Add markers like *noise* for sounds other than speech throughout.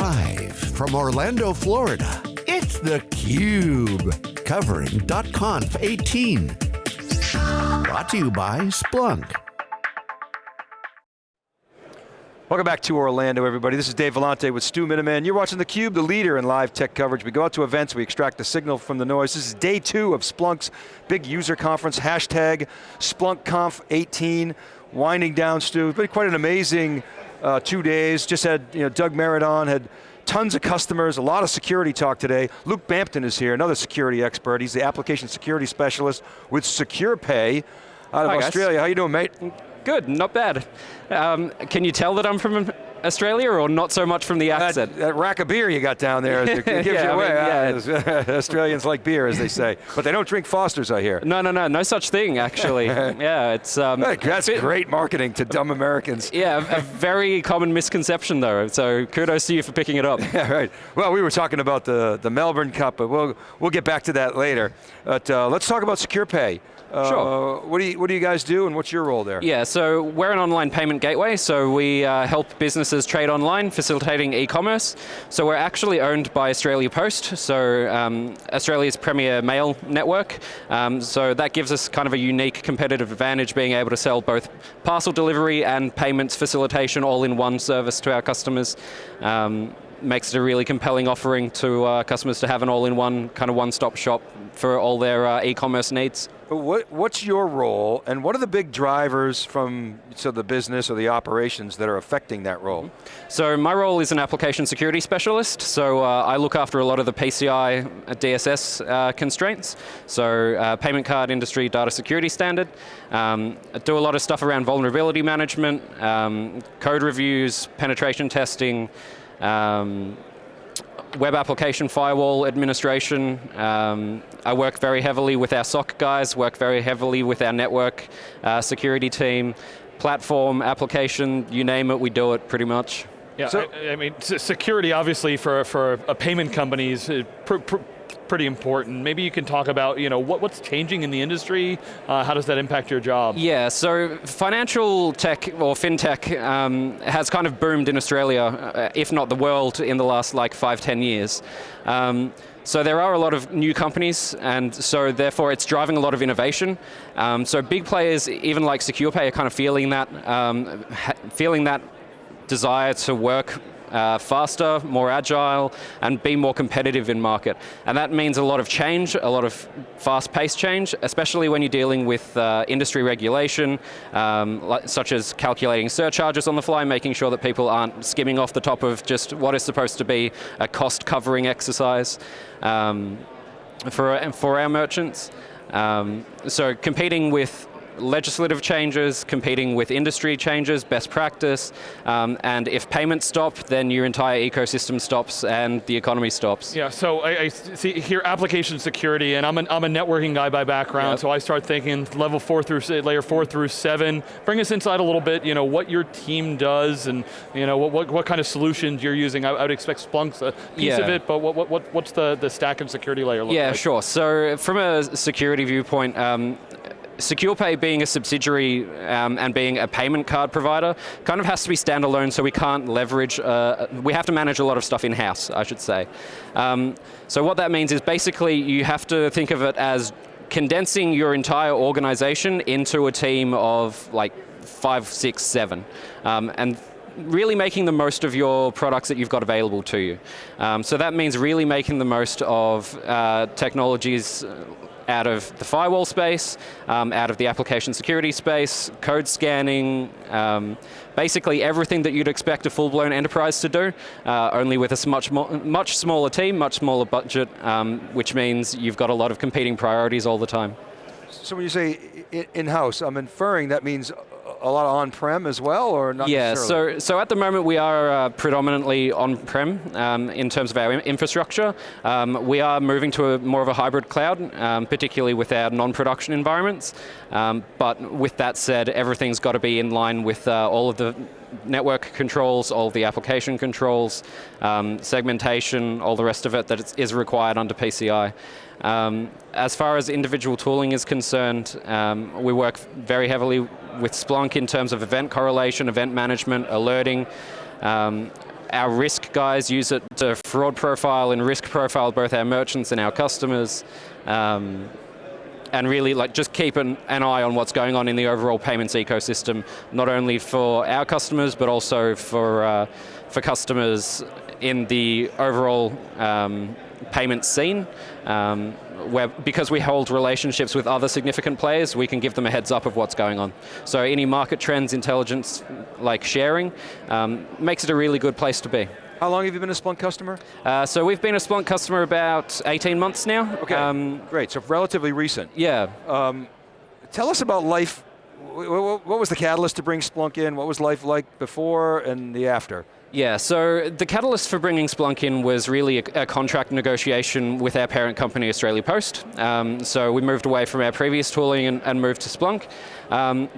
Live from Orlando, Florida, it's theCUBE. Covering .conf 18. Brought to you by Splunk. Welcome back to Orlando, everybody. This is Dave Vellante with Stu Miniman. You're watching theCUBE, the leader in live tech coverage. We go out to events, we extract the signal from the noise. This is day two of Splunk's big user conference, hashtag SplunkConf18. Winding down, Stu. It's been quite an amazing uh, two days. Just had, you know, Doug Merritt on, had tons of customers, a lot of security talk today. Luke Bampton is here, another security expert. He's the application security specialist with SecurePay out of Hi, Australia. Guys. How you doing, mate? Good, not bad. Um, can you tell that I'm from Australia or not so much from the accent? That, that rack of beer you got down there, *laughs* it gives Yeah, you I away. mean, huh? *laughs* Australians like beer, as they say. But they don't drink Foster's, I hear. no, no, no, no such thing actually. *laughs* yeah, it's um, That's bit- great marketing to dumb Americans. Yeah, a, a very common misconception though. So kudos to you for picking it up. Yeah, right. Well, we were talking about the, the Melbourne Cup, but we'll, we'll get back to that later. But uh, let's talk about SecurePay. Uh, Sure. What do, you, what do you guys do and what's your role there? Yeah, so we're an online payment gateway, so we uh, help businesses trade online, facilitating e-commerce. So we're actually owned by Australia Post, so um, Australia's premier mail network. Um, so that gives us kind of a unique competitive advantage, being able to sell both parcel delivery and payments facilitation all in one service to our customers. Um, makes it a really compelling offering to uh, customers to have an all-in-one kind of one-stop shop for all their uh, e-commerce needs. But What, what's your role and what are the big drivers from so the business or the operations that are affecting that role? So my role is an application security specialist, so uh, I look after a lot of the PCI DSS uh, constraints, so uh, payment card industry data security standard. Um, I do a lot of stuff around vulnerability management, um, code reviews, penetration testing, um, web application firewall administration. Um, I work very heavily with our SOC guys, work very heavily with our network uh, security team, platform, application, you name it, we do it pretty much. Yeah, So- I, I mean, security obviously for, for a payment company is uh, pr pr pretty important. Maybe you can talk about, you know, what, what's changing in the industry, uh, how does that impact your job? Yeah, so financial tech or fintech um, has kind of boomed in Australia, uh, if not the world, in the last like five, ten years. Um, so there are a lot of new companies, and so therefore it's driving a lot of innovation. Um, so big players, even like SecurePay, are kind of feeling that, um, feeling that desire to work uh, faster, more agile, and be more competitive in market. And that means a lot of change, a lot of fast-paced change, especially when you're dealing with uh, industry regulation, um, such as calculating surcharges on the fly, making sure that people aren't skimming off the top of just what is supposed to be a cost-covering exercise um, for, for our merchants. Um, so competing with legislative changes, competing with industry changes, best practice, um, and if payments stop, then your entire ecosystem stops and the economy stops. Yeah, so I, I see here application security, and I'm, an, I'm a networking guy by background, Yep. so I start thinking level four through, layer four through seven. Bring us inside a little bit, you know, what your team does and, you know, what, what, what kind of solutions you're using. I, I would expect Splunk's a piece of it, but what, what, what, what's the, the stack and security layer look Yeah, like? sure. So from a security viewpoint, um, SecurePay being a subsidiary um, and being a payment card provider kind of has to be standalone so we can't leverage, uh, we have to manage a lot of stuff in-house, I should say. Um, so what that means is basically you have to think of it as condensing your entire organization into a team of like five, six, seven. Um, and really making the most of your products that you've got available to you. Um, so that means really making the most of uh, technologies out of the firewall space, um, out of the application security space, code scanning, um, basically everything that you'd expect a full-blown enterprise to do, uh, only with a much, much smaller team, much smaller budget, um, which means you've got a lot of competing priorities all the time. So when you say in-house, I'm inferring that means a- lot of on-prem as well, or not Yeah, necessarily? so, so at the moment we are uh, predominantly on-prem um, in terms of our infrastructure. Um, we are moving to a, more of a hybrid cloud, um, particularly with our non-production environments. Um, but with that said, everything's got to be in line with uh, all of the network controls, all the application controls, um, segmentation, all the rest of it that is- is required under PCI. Um, as far as individual tooling is concerned, um, we work very heavily with Splunk in terms of event correlation, event management, alerting. Um, our risk guys use it to fraud profile and risk profile both our merchants and our customers. Um, and really like just keep an, an, eye on what's going on in the overall payments ecosystem, not only for our customers, but also for, uh, for customers in the overall um, payment scene. Um, where, because we hold relationships with other significant players, we can give them a heads up of what's going on. So any market trends, intelligence, like sharing, um, makes it a really good place to be. How long have you been a Splunk customer? Uh, so we've been a Splunk customer about 18 months now. Okay, um, great, so relatively recent. Yeah. Um, tell us about life, what was the catalyst to bring Splunk in? What was life like before and the after? Yeah, so the catalyst for bringing Splunk in was really a, a contract negotiation with our parent company, Australia Post. Um, so we moved away from our previous tooling and, and moved to Splunk. Um,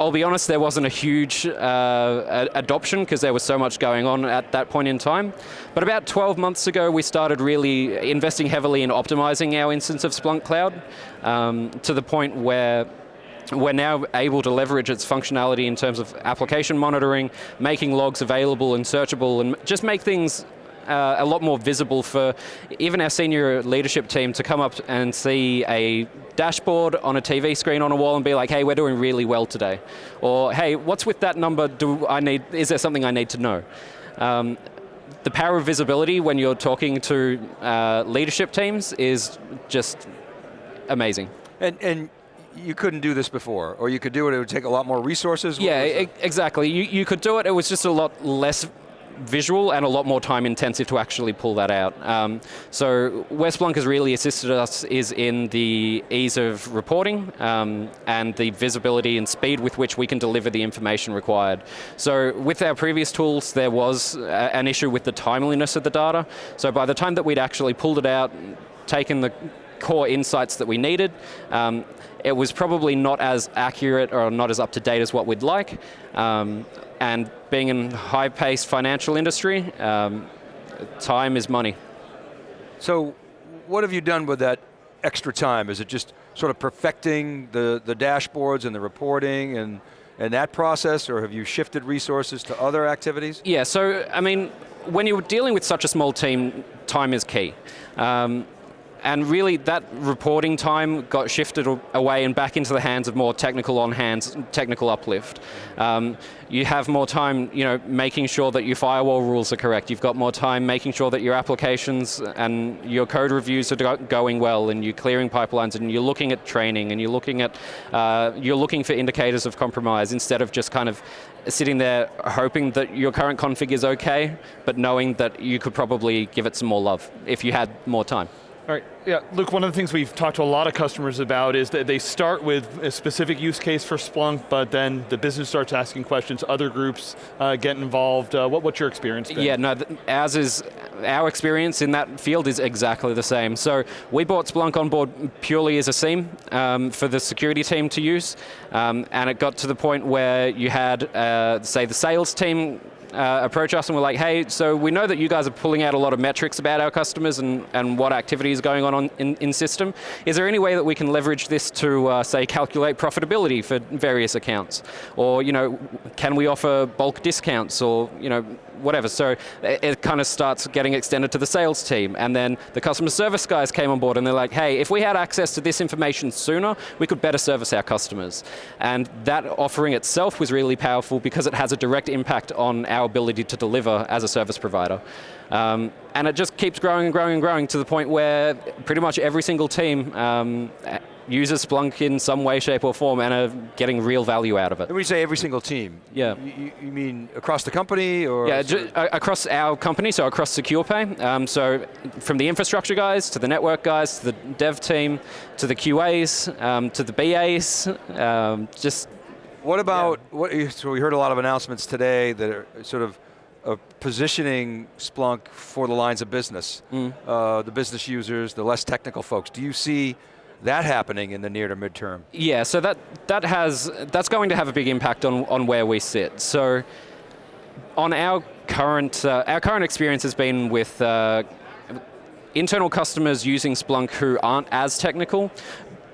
I'll be honest, there wasn't a huge uh, adoption because there was so much going on at that point in time. But about 12 months ago, we started really investing heavily in optimizing our instance of Splunk Cloud um, to the point where we're now able to leverage its functionality in terms of application monitoring, making logs available and searchable, and just make things uh, a lot more visible for even our senior leadership team to come up and see a dashboard on a TV screen on a wall and be like, hey, we're doing really well today. Or, hey, what's with that number? Do I need, is there something I need to know? Um, the power of visibility when you're talking to uh, leadership teams is just amazing. And, and you couldn't do this before, or you could do it, it would take a lot more resources? Yeah, exactly. You, you could do it, it was just a lot less visual and a lot more time intensive to actually pull that out. Um, so where Splunk has really assisted us is in the ease of reporting um, and the visibility and speed with which we can deliver the information required. So with our previous tools, there was a, an issue with the timeliness of the data. So by the time that we'd actually pulled it out, taken the core insights that we needed. Um, it was probably not as accurate or not as up to date as what we'd like. Um, and being in high-paced financial industry, um, time is money. So what have you done with that extra time? Is it just sort of perfecting the, the dashboards and the reporting and, and that process, or have you shifted resources to other activities? Yeah, so, I mean, when you're dealing with such a small team, time is key. Um, and really that reporting time got shifted away and back into the hands of more technical on hands, technical uplift. Um, you have more time you know, making sure that your firewall rules are correct. You've got more time making sure that your applications and your code reviews are going well and you're clearing pipelines and you're looking at training and you're looking at, uh, you're looking for indicators of compromise instead of just kind of sitting there hoping that your current config is okay, but knowing that you could probably give it some more love if you had more time. All right, yeah, Luke, one of the things we've talked to a lot of customers about is that they start with a specific use case for Splunk, but then the business starts asking questions, other groups uh, get involved. Uh, what, what's your experience been? Yeah, no, as is, our experience in that field is exactly the same. So we bought Splunk on board purely as a SIEM um, for the security team to use, um, and it got to the point where you had, uh, say, the sales team uh, approach us and we're like, hey, so we know that you guys are pulling out a lot of metrics about our customers and, and what activity is going on, on in, in system. Is there any way that we can leverage this to, uh, say, calculate profitability for various accounts? Or, you know, can we offer bulk discounts or, you know, whatever. So it, it, kind of starts getting extended to the sales team. And then the customer service guys came on board and they're like, hey, if we had access to this information sooner, we could better service our customers. And that offering itself was really powerful because it has a direct impact on our ability to deliver as a service provider. Um, and it just keeps growing and growing and growing to the point where pretty much every single team um, uses Splunk in some way, shape, or form and are getting real value out of it. When you say every single team, yeah. you, you mean across the company or? Yeah, across our company, so across SecurePay. Um, so from the infrastructure guys, to the network guys, to the dev team, to the QAs, um, to the BAs, um, just. What about, yeah. what, so we heard a lot of announcements today that are sort of uh, positioning Splunk for the lines of business, mm. uh, the business users, the less technical folks. Do you see that happening in the near to midterm? Yeah, so that, that has, that's going to have a big impact on, on where we sit. So on our current, uh, our current experience has been with uh, internal customers using Splunk who aren't as technical,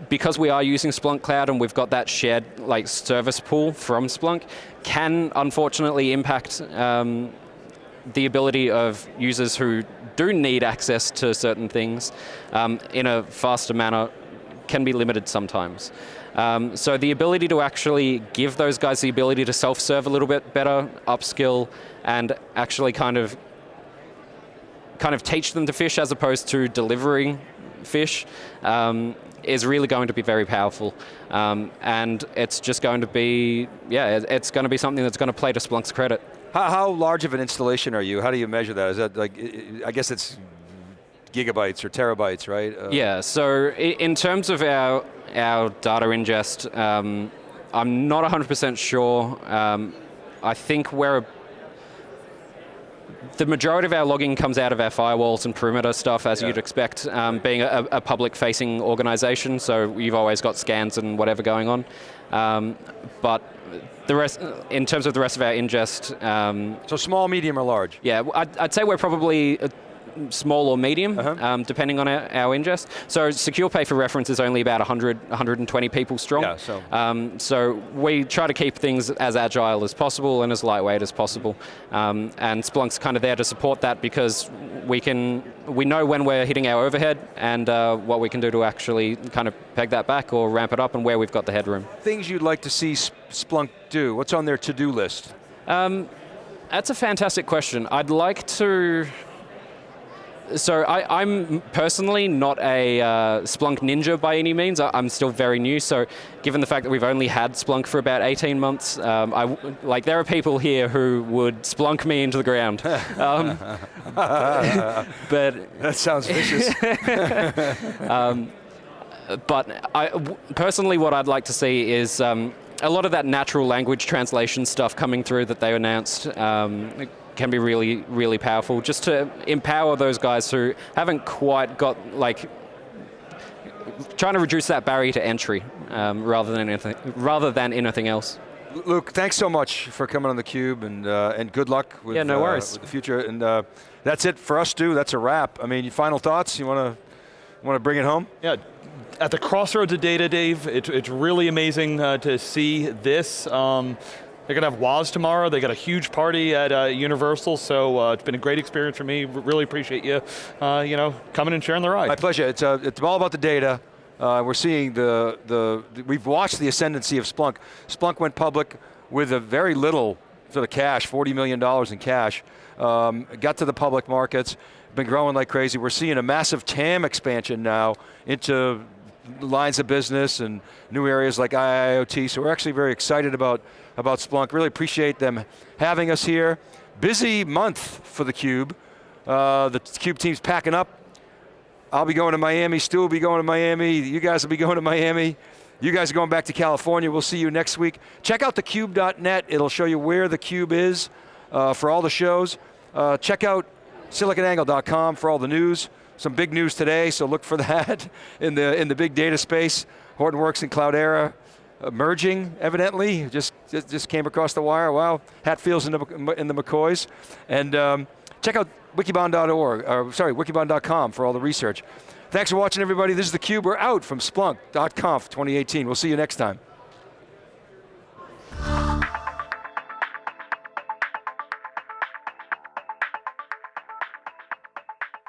because we are using Splunk Cloud and we've got that shared like service pool from Splunk, can unfortunately impact um, the ability of users who do need access to certain things um, in a faster manner can be limited sometimes. Um, so the ability to actually give those guys the ability to self-serve a little bit better, upskill, and actually kind of kind of teach them to fish as opposed to delivering fish um, is really going to be very powerful. Um, and it's just going to be, yeah, it's going to be something that's going to play to Splunk's credit. How, how large of an installation are you? How do you measure that? Is that like, I guess it's gigabytes or terabytes, right? Uh, yeah, so in terms of our, our data ingest, um, I'm not 100% sure. Um, I think we're the majority of our logging comes out of our firewalls and perimeter stuff, as yeah. you'd expect, um, being a, a public-facing organization, so you've always got scans and whatever going on. Um, but the rest, in terms of the rest of our ingest... Um, so small, medium, or large? Yeah, I'd, I'd say we're probably small or medium, uh -huh. um, depending on our, our, ingest. So Secure Pay for reference is only about 100, 120 people strong. Yeah, so. Um, so we try to keep things as agile as possible and as lightweight as possible. Um, and Splunk's kind of there to support that because we can, we know when we're hitting our overhead and uh, what we can do to actually kind of peg that back or ramp it up and where we've got the headroom. Things you'd like to see Splunk do, what's on their to-do list? Um, that's a fantastic question. I'd like to, so I, am personally not a uh, Splunk ninja by any means. I, am still very new, so given the fact that we've only had Splunk for about 18 months, um, I, like there are people here who would Splunk me into the ground. *laughs* Um, but *laughs* That sounds vicious. *laughs* um, but I, personally what I'd like to see is um, a lot of that natural language translation stuff coming through that they announced um, can be really, really powerful, just to empower those guys who haven't quite got, like, trying to reduce that barrier to entry um, rather, than anything, rather than anything else. Luke, thanks so much for coming on theCUBE and, uh, and good luck with, yeah, no uh, worries. with the future. And uh, that's it for us, too, that's a wrap. I mean, final thoughts, you want to want to bring it home? Yeah, at the crossroads of data, Dave, it, it's really amazing uh, to see this. Um, they're going to have WOZ tomorrow. They got a huge party at uh, Universal, so uh, it's been a great experience for me. Really appreciate you, uh, you know, coming and sharing the ride. My pleasure. It's, uh, it's all about the data. Uh, we're seeing the, the, we've watched the ascendancy of Splunk. Splunk went public with a very little sort of cash, $40 million in cash. Um, got to the public markets, been growing like crazy. We're seeing a massive TAM expansion now into lines of business and new areas like IIoT, so we're actually very excited about, about Splunk. Really appreciate them having us here. Busy month for theCUBE. Uh, the CUBE team's packing up. I'll be going to Miami, Stu will be going to Miami, you guys will be going to Miami. You guys are going back to California, we'll see you next week. Check out thecube.net, it'll show you where theCUBE is uh, for all the shows. Uh, check out siliconangle.com for all the news some big news today, so look for *laughs* that in the, in the big data space. Hortonworks and Cloudera merging, evidently, just, just came across the wire. Wow, Hatfield's in the, in the McCoys. And um, check out wikibon.org, or sorry, wikibon.com for all the research. Thanks for watching everybody. This is theCUBE. We're out from Splunk.conf 2018. We'll see you next time.